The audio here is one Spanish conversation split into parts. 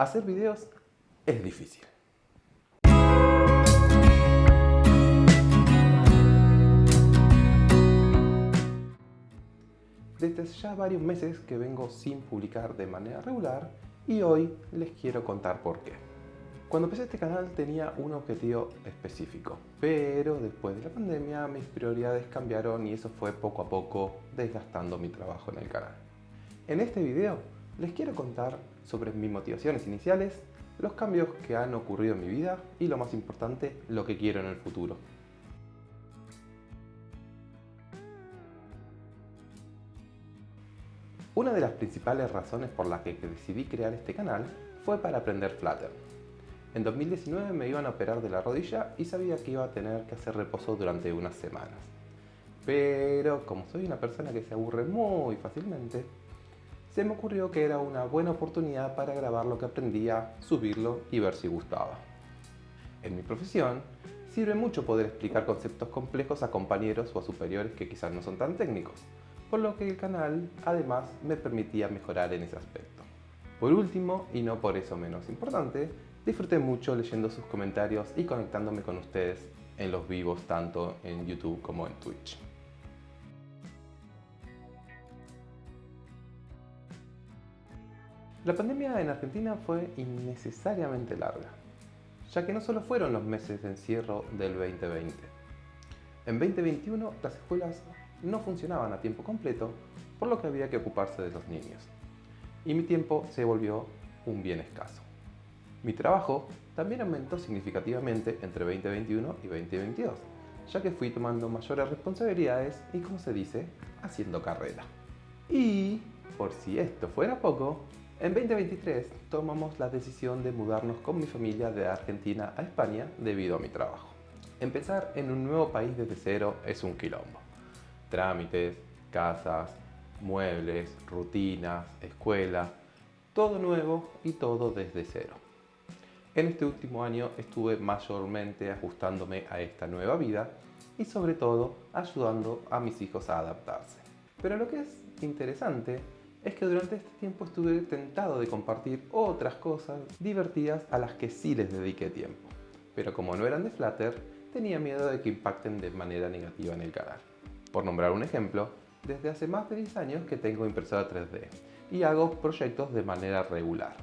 Hacer videos es difícil. Desde ya varios meses que vengo sin publicar de manera regular y hoy les quiero contar por qué. Cuando empecé este canal tenía un objetivo específico, pero después de la pandemia mis prioridades cambiaron y eso fue poco a poco desgastando mi trabajo en el canal. En este video les quiero contar sobre mis motivaciones iniciales, los cambios que han ocurrido en mi vida y lo más importante, lo que quiero en el futuro. Una de las principales razones por las que decidí crear este canal fue para aprender Flutter. En 2019 me iban a operar de la rodilla y sabía que iba a tener que hacer reposo durante unas semanas. Pero como soy una persona que se aburre muy fácilmente, se me ocurrió que era una buena oportunidad para grabar lo que aprendía, subirlo y ver si gustaba. En mi profesión, sirve mucho poder explicar conceptos complejos a compañeros o a superiores que quizás no son tan técnicos, por lo que el canal además me permitía mejorar en ese aspecto. Por último, y no por eso menos importante, disfruté mucho leyendo sus comentarios y conectándome con ustedes en los vivos tanto en YouTube como en Twitch. La pandemia en Argentina fue innecesariamente larga, ya que no solo fueron los meses de encierro del 2020. En 2021 las escuelas no funcionaban a tiempo completo, por lo que había que ocuparse de los niños. Y mi tiempo se volvió un bien escaso. Mi trabajo también aumentó significativamente entre 2021 y 2022, ya que fui tomando mayores responsabilidades y, como se dice, haciendo carrera. Y, por si esto fuera poco, en 2023 tomamos la decisión de mudarnos con mi familia de Argentina a España debido a mi trabajo. Empezar en un nuevo país desde cero es un quilombo trámites, casas, muebles, rutinas, escuela, todo nuevo y todo desde cero. En este último año estuve mayormente ajustándome a esta nueva vida y sobre todo ayudando a mis hijos a adaptarse. Pero lo que es interesante es que durante este tiempo estuve tentado de compartir otras cosas divertidas a las que sí les dediqué tiempo. Pero como no eran de Flutter, tenía miedo de que impacten de manera negativa en el canal. Por nombrar un ejemplo, desde hace más de 10 años que tengo impresora 3D y hago proyectos de manera regular,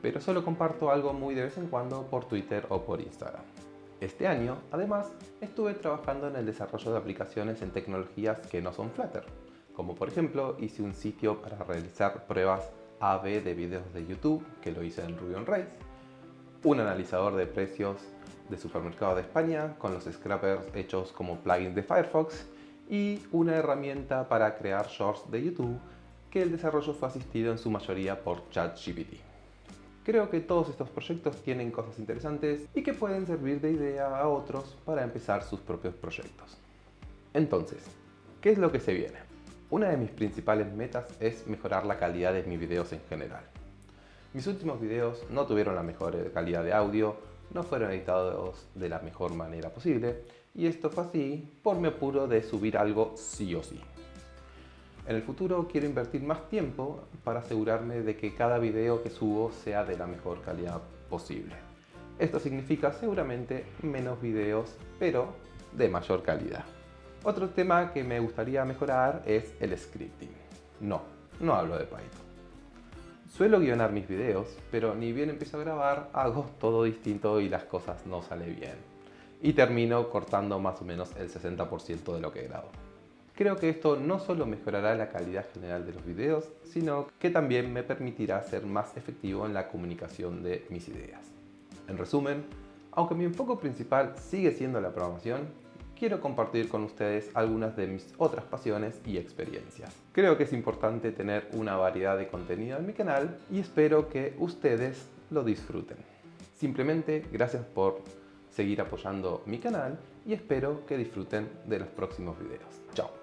pero solo comparto algo muy de vez en cuando por Twitter o por Instagram. Este año, además, estuve trabajando en el desarrollo de aplicaciones en tecnologías que no son Flutter, como por ejemplo hice un sitio para realizar pruebas A-B de videos de YouTube, que lo hice en Ruby on Rails, un analizador de precios de supermercado de España con los scrappers hechos como plugins de Firefox y una herramienta para crear shorts de YouTube que el desarrollo fue asistido en su mayoría por ChatGPT. Creo que todos estos proyectos tienen cosas interesantes y que pueden servir de idea a otros para empezar sus propios proyectos. Entonces, ¿qué es lo que se viene? Una de mis principales metas es mejorar la calidad de mis videos en general. Mis últimos videos no tuvieron la mejor calidad de audio, no fueron editados de la mejor manera posible y esto fue así por mi apuro de subir algo sí o sí. En el futuro quiero invertir más tiempo para asegurarme de que cada video que subo sea de la mejor calidad posible. Esto significa seguramente menos videos, pero de mayor calidad. Otro tema que me gustaría mejorar es el scripting. No, no hablo de Python. Suelo guionar mis videos, pero ni bien empiezo a grabar, hago todo distinto y las cosas no salen bien y termino cortando más o menos el 60% de lo que grabo. Creo que esto no solo mejorará la calidad general de los videos, sino que también me permitirá ser más efectivo en la comunicación de mis ideas. En resumen, aunque mi enfoque principal sigue siendo la programación, quiero compartir con ustedes algunas de mis otras pasiones y experiencias. Creo que es importante tener una variedad de contenido en mi canal y espero que ustedes lo disfruten. Simplemente gracias por seguir apoyando mi canal y espero que disfruten de los próximos videos. Chao.